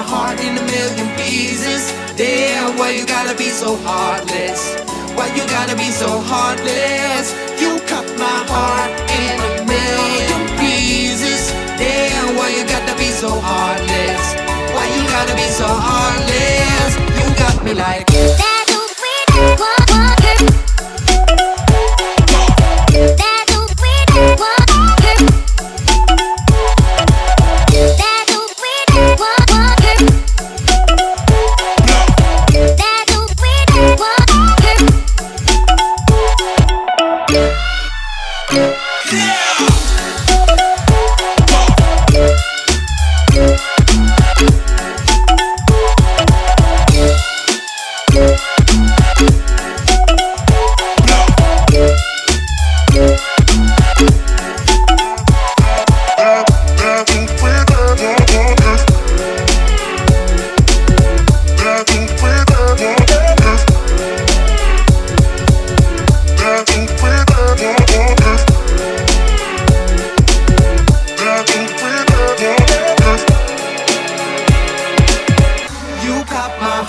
my heart in a million pieces. Damn, why you gotta be so heartless? Why you gotta be so heartless? You cut my heart in a million pieces. Damn, why you gotta be so heartless? Why you gotta be so heartless? You got me like. You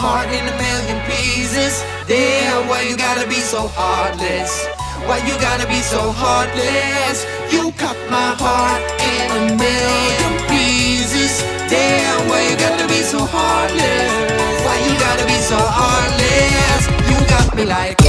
heart in a million pieces. Damn, why you gotta be so heartless? Why you gotta be so heartless? You cut my heart in a million pieces. Damn, why you gotta be so heartless? Why you gotta be so heartless? You got me like.